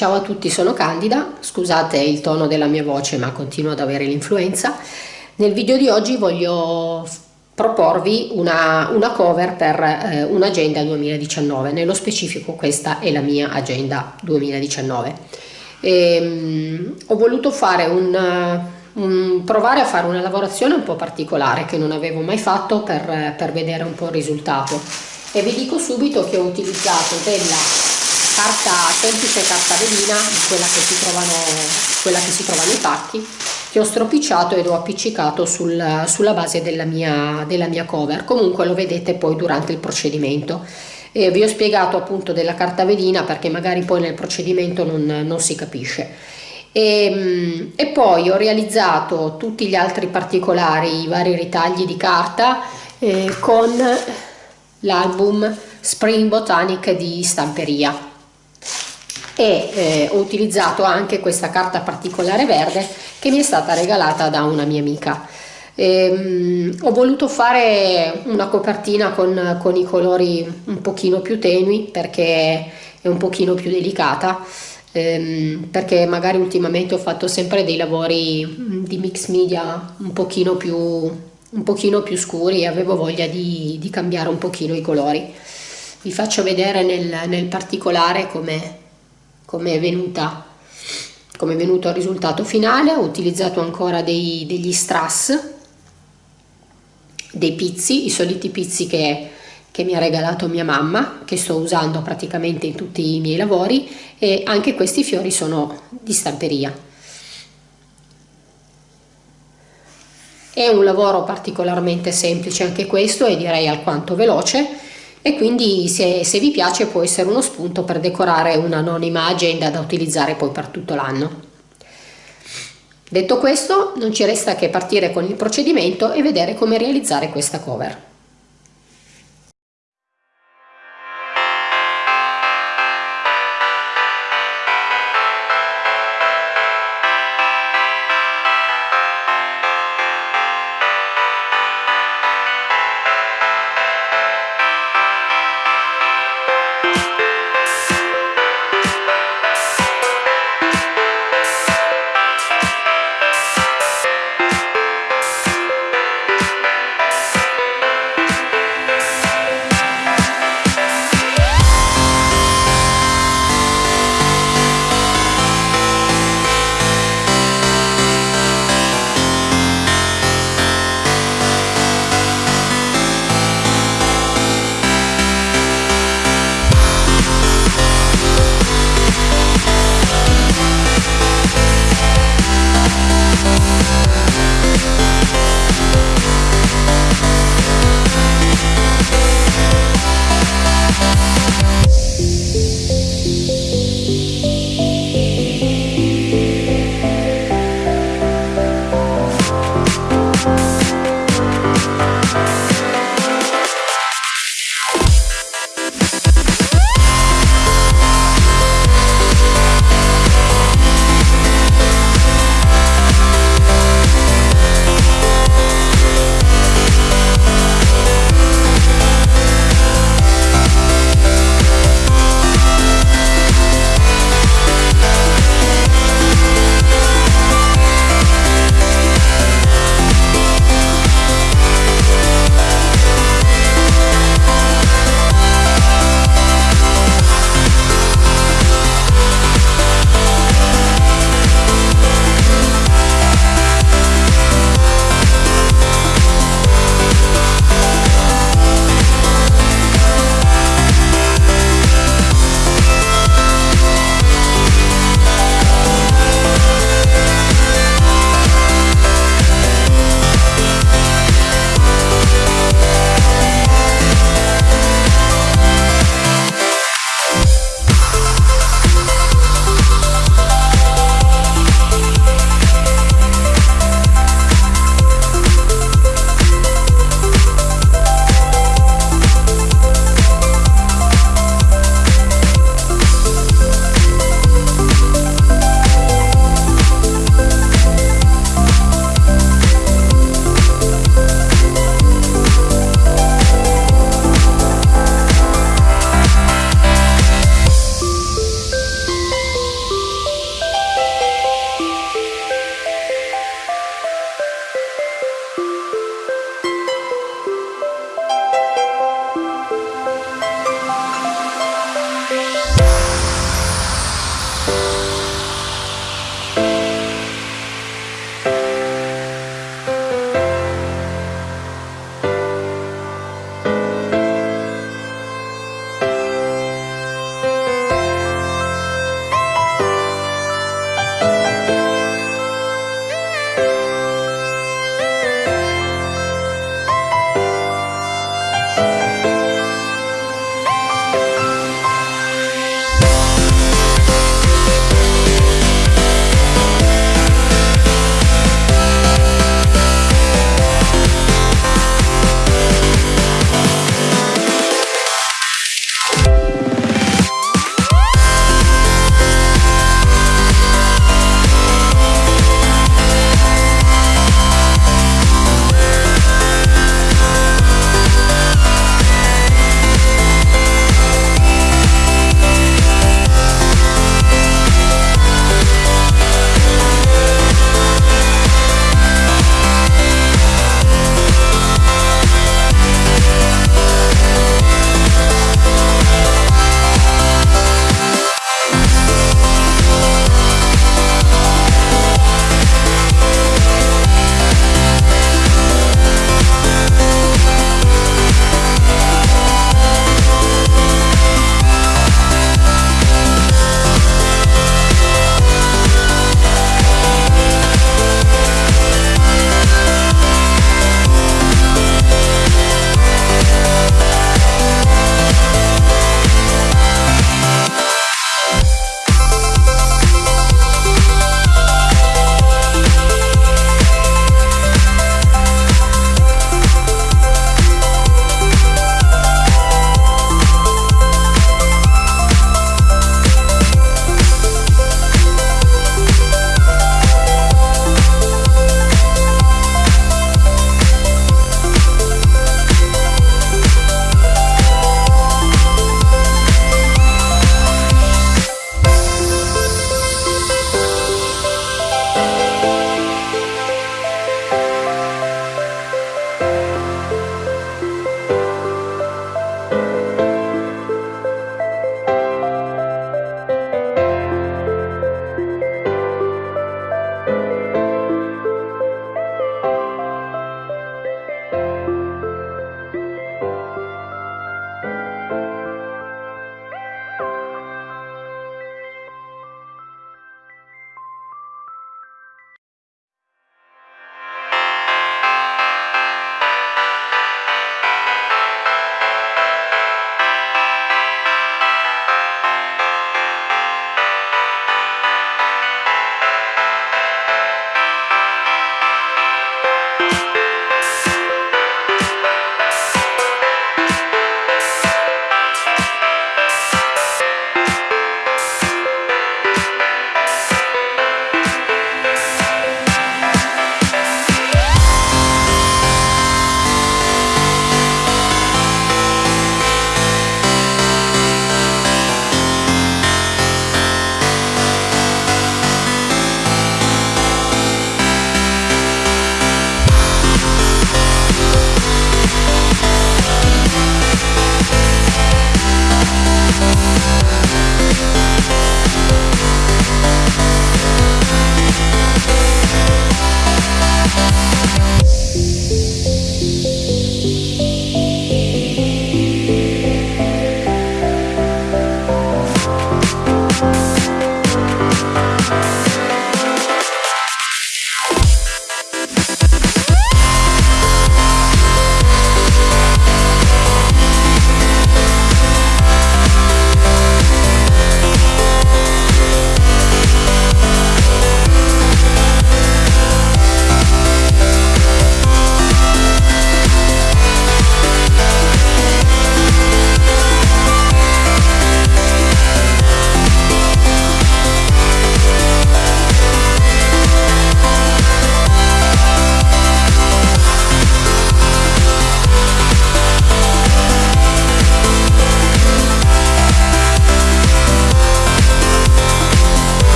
Ciao a tutti, sono Candida, scusate il tono della mia voce ma continuo ad avere l'influenza. Nel video di oggi voglio proporvi una, una cover per eh, un'agenda 2019, nello specifico questa è la mia agenda 2019. E, um, ho voluto fare un, un, provare a fare una lavorazione un po' particolare che non avevo mai fatto per, per vedere un po' il risultato e vi dico subito che ho utilizzato della carta semplice carta velina quella che si trovano quella che si trova nei pacchi che ho stropicciato ed ho appiccicato sul, sulla base della mia, della mia cover. Comunque lo vedete poi durante il procedimento. E vi ho spiegato appunto della carta velina perché magari poi nel procedimento non, non si capisce. E, e, poi ho realizzato tutti gli altri particolari i vari ritagli di carta eh, con l'album Spring Botanic di stamperia e eh, ho utilizzato anche questa carta particolare verde che mi è stata regalata da una mia amica. Ehm, ho voluto fare una copertina con, con, i colori un pochino più tenui perché è un pochino più delicata ehm, perché magari ultimamente ho fatto sempre dei lavori mm, di mix media un pochino più, un pochino più scuri e avevo voglia di, di cambiare un pochino i colori vi faccio vedere nel, nel particolare come come è venuta come è venuto il risultato finale. Ho utilizzato ancora dei, degli strass dei pizzi i soliti pizzi che, che mi ha regalato mia mamma che sto usando praticamente in tutti i miei lavori e anche questi fiori sono di stamperia. È un lavoro particolarmente semplice anche questo e direi alquanto veloce e quindi se, se vi piace può essere uno spunto per decorare un'anonima agenda da utilizzare poi per tutto l'anno. Detto questo non ci resta che partire con il procedimento e vedere come realizzare questa cover.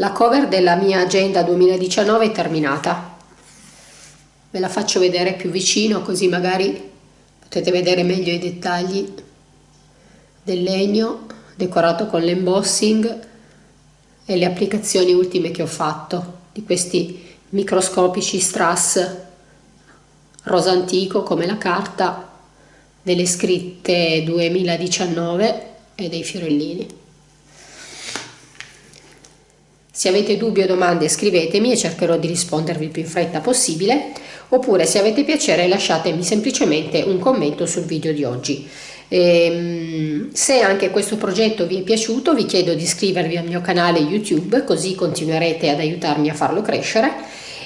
La cover della mia agenda 2019 è terminata. Ve la faccio vedere più vicino così magari potete vedere meglio i dettagli del legno decorato con l'embossing e le applicazioni ultime che ho fatto di questi microscopici strass rosa antico come la carta delle scritte 2019 e dei fiorellini se avete dubbi o domande scrivetemi e cercherò di rispondervi il più in fretta possibile oppure se avete piacere lasciatemi semplicemente un commento sul video di oggi e, ehm, se anche questo progetto vi è piaciuto vi chiedo di iscrivervi al mio canale YouTube così continuerete ad aiutarmi a farlo crescere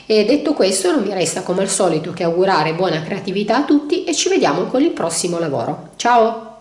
e detto questo non mi resta come al solito che augurare buona creatività a tutti e ci vediamo con il prossimo lavoro. Ciao!